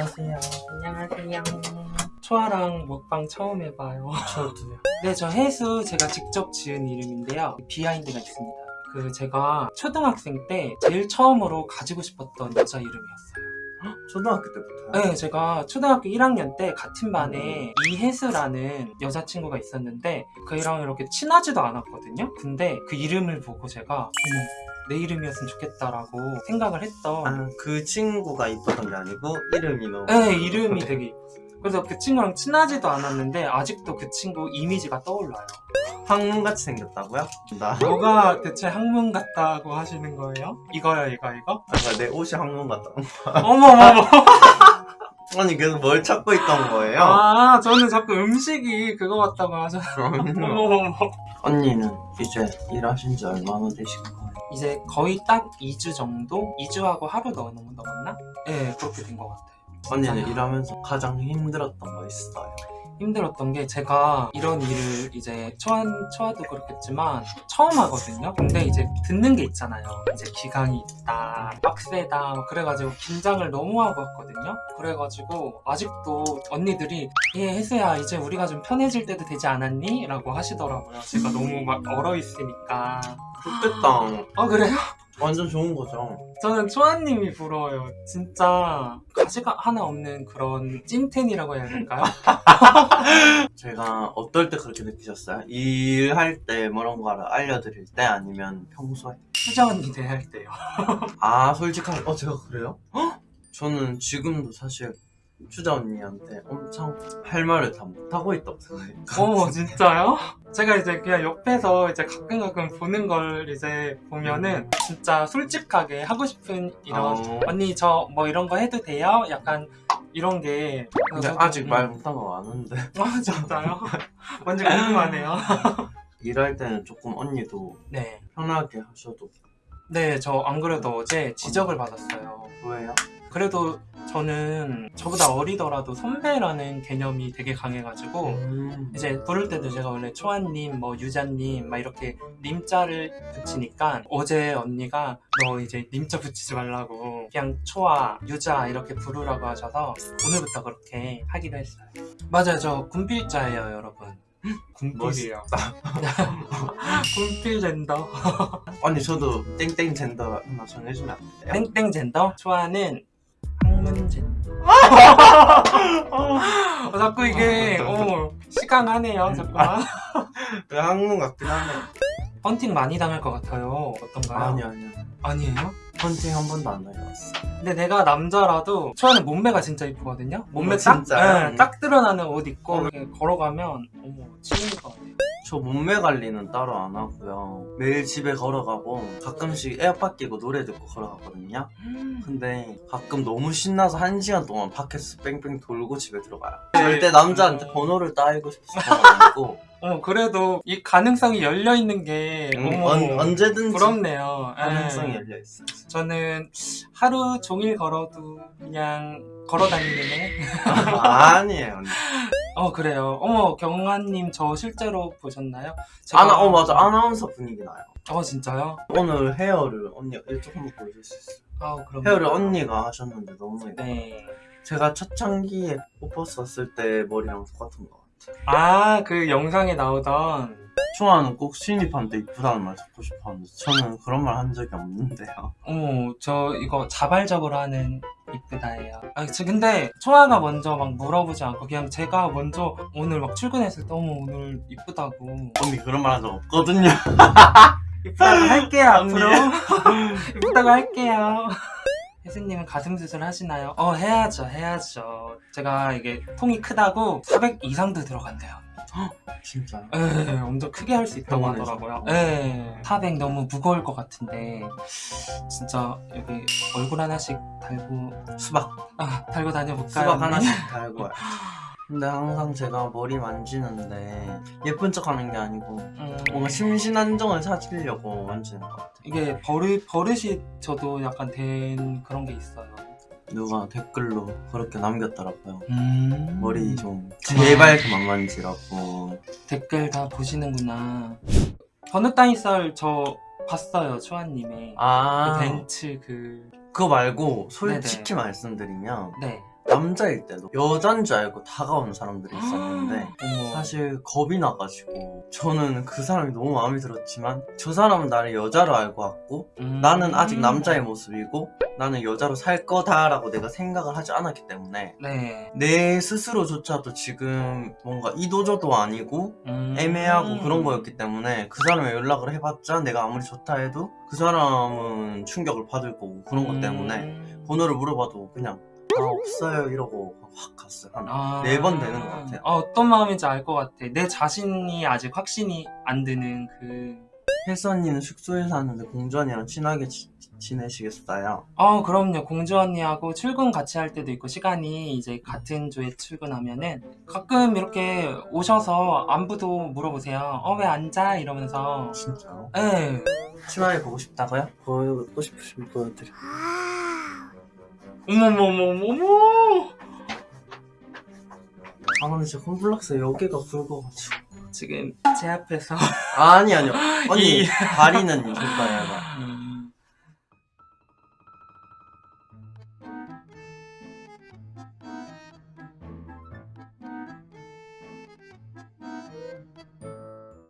안녕하세요. 안녕하세요. 초아랑 먹방 처음 해봐요. 저도요. 네, 저 해수 제가 직접 지은 이름인데요. 비하인드가 있습니다. 그 제가 초등학생 때 제일 처음으로 가지고 싶었던 여자 이름이었어요. 초등학교 때부터요? 네, 제가 초등학교 1학년 때 같은 반에 이혜수라는 여자친구가 있었는데 그이랑 이렇게 친하지도 않았거든요. 근데 그 이름을 보고 제가 어머, 내 이름이었으면 좋겠다라고 생각을 했던 아, 그 친구가 이뻤던 게 아니고 이름이 너무 네, 이름이 되게 이뻤어요. 그래서 그 친구랑 친하지도 않았는데 아직도 그 친구 이미지가 떠올라요. 학문같이 생겼다고요? 나 뭐가 대체 학문 같다고 하시는 거예요? 이거요, 이거, 이거? 아까 내 옷이 학문 같다. 어머머머. 아니 그래서 뭘 찾고 있던 거예요? 아, 저는 자꾸 음식이 그거 같다고. 그럼요. 어머머머. 언니는 이제 일하신 지 얼마나 되신 거예요? 이제 거의 딱 2주 정도? 2주하고 하루 더 넘- 넘었나? 네, 그렇게 된 것 같아요. 언니는? 일하면서 가장 힘들었던 거 있어요? 힘들었던 게 제가 이런 일을 이제 초안, 초아도 그렇겠지만 처음 하거든요. 근데 이제 듣는 게 있잖아요. 이제 기강이 있다, 빡세다, 뭐 그래가지고 긴장을 너무 하고 왔거든요. 그래가지고 아직도 언니들이 예, 혜수야, 이제 우리가 좀 편해질 때도 되지 않았니? 라고 하시더라고요. 제가 너무 막 얼어있으니까. 좋겠다. 아, 그래요? 완전 좋은 거죠. 저는 초아님이 부러워요. 진짜 가시가 하나 없는 그런 찐텐이라고 해야 될까요? 제가 어떨 때 그렇게 느끼셨어요? 일할 때 뭐런 거를 알려드릴 때 아니면 평소에? 언니 대할 때요. 아 솔직하게 어 제가 그래요? 헉! 저는 지금도 사실 추자 언니한테 엄청 할 말을 다 못하고 있다고 생각해요 어머 진짜요? 제가 이제 그냥 옆에서 이제 가끔 가끔 보는 걸 이제 보면은 진짜 솔직하게 하고 싶은 이런 어. 언니 저 뭐 이런 거 해도 돼요? 약간 이런 게 근데 저도- 아직 말 음. 못한 거 많은데 아 진짜요? 완전 궁금하네요. 일할 때는 조금 언니도 네. 편하게 하셔도 네, 저 안 그래도 어제 지적을 받았어요. 왜요? 그래도 저는 저보다 어리더라도 선배라는 개념이 되게 강해가지고 음. 이제 부를 때도 제가 원래 초아님, 뭐 유자님 막 이렇게 님자를 붙이니까 어제 언니가 너 이제 님자 붙이지 말라고 그냥 초아, 유자 이렇게 부르라고 하셔서 오늘부터 그렇게 하기로 했어요. 맞아요, 저 군필자예요, 여러분. 군필이요. 군필 젠더. 언니 저도 땡땡 젠더 하나 정해주면 안 돼요? 땡땡 젠더. 초아는 젠더. 어, 자꾸 이게 어, 시강하네요. 그 학문 같긴 하네 헌팅 많이 당할 것 같아요. 어떤가요? 아니 아니요 아니에요? 헌팅 한 번도 안 다녀왔어 근데 내가 남자라도 초아는 몸매가 진짜 이쁘거든요. 몸매 어, 딱, 진짜요? 예, 딱 드러나는 옷 입고 어. 걸어가면 어머 치는 것 같아요. 저 몸매 관리는 따로 안 하고요 매일 집에 걸어가고 가끔씩 에어팟 끼고 노래 듣고 걸어가거든요 근데 가끔 너무 신나서 한 시간 동안 밖에서 뺑뺑 돌고 집에 들어가요. 절대 남자한테 번호를 따이고 싶어서 아니고 어 그래도 이 가능성이 열려 있는 게 음, 언, 언제든지 부럽네요. 예. 가능성이 열려 있어요. 저는 하루 종일 걸어도 그냥 걸어 다니는 애. 아니에요. 어 그래요. 어머 경환님 저 실제로 보셨나요? 아나 어 맞아 아나운서 분위기 나요. 어 진짜요? 오늘 헤어를 언니가 이쪽 한번 보여줄 수 있어요. 아우 그럼. 헤어를 언니가 하셨는데 너무 예뻐. 네. 제가 초창기에 오퍼 썼을 때 머리랑 똑같은 것 같아요. 아그 영상에 나오던 초아는 꼭 신입한테 이쁘다는 말 듣고 싶었는데 저는 그런 말 한 적이 없는데요. 어머 저 이거 자발적으로 하는 이쁘다예요. 아저 근데 초아가 먼저 막 물어보지 않고 그냥 제가 먼저 오늘 막 출근했을 때 어머 오늘 이쁘다고 언니 그런 말 한 적 없거든요. 이쁘다고 할게요. 앞으로 이쁘다고 할게요. 혜수님은 가슴 수술 하시나요? 어 해야죠 해야죠. 제가 이게 통이 크다고 400 이상도 들어간대요. 진짜요? 에 엄청 크게 할 수 있다고 병원에서? 하더라고요. 에400 너무 무거울 것 같은데 진짜 여기 얼굴 하나씩 달고 수박 아 달고 다녀볼까요? 수박? 하나씩 달고. 근데 항상 제가 머리 만지는데 예쁜 척 하는 게 아니고 음, 뭔가 심신안정을 찾으려고 만지는 것 같아요. 이게 버릇 버릇이 저도 약간 된 그런 게 있어요. 누가 댓글로 그렇게 남겼더라고요. 음. 머리 좀 제발 그만 만지라고. 댓글 다 보시는구나. 버느 따위 썰저 봤어요 초아님의 아 그 벤츠 그 그거 말고 솔직히 네네. 말씀드리면 네. 남자일 때도 여잔 줄 알고 다가오는 사람들이 있었는데 어머. 사실 겁이 나가지고 저는 그 사람이 너무 마음에 들었지만 저 사람은 나를 여자로 알고 왔고 음. 나는 아직 남자의 모습이고 나는 여자로 살 거다라고 내가 생각을 하지 않았기 때문에 네. 내 스스로조차도 지금 뭔가 이도저도 아니고 음. 애매하고 그런 거였기 때문에 그 사람에 연락을 해봤자 내가 아무리 좋다 해도 그 사람은 충격을 받을 거고 그런 것 때문에 음. 번호를 물어봐도 그냥 아 없어요 이러고 확 갔어요 한 아. 네번 되는 것 같아요. 아, 어떤 마음인지 알 것 같아. 내 자신이 아직 확신이 안 드는 그. 혜수 언니는 숙소에 사는데 공주 언니랑 친하게 지, 지내시겠어요? 어, 그럼요. 공주 언니하고 출근 같이 할 때도 있고, 시간이 이제 같은 조에 출근하면은 가끔 이렇게 오셔서 안부도 물어보세요. 어, 왜 앉아? 이러면서. 진짜요? 예. 치마에 보고 싶다고요? 보고 싶으시면 보여드려 어머머머머머! 아 근데 진짜 콤플렉스 여기가 굵어가지고 지금 제 앞에서. 아니 아니요 언니 이- 다리는? 음.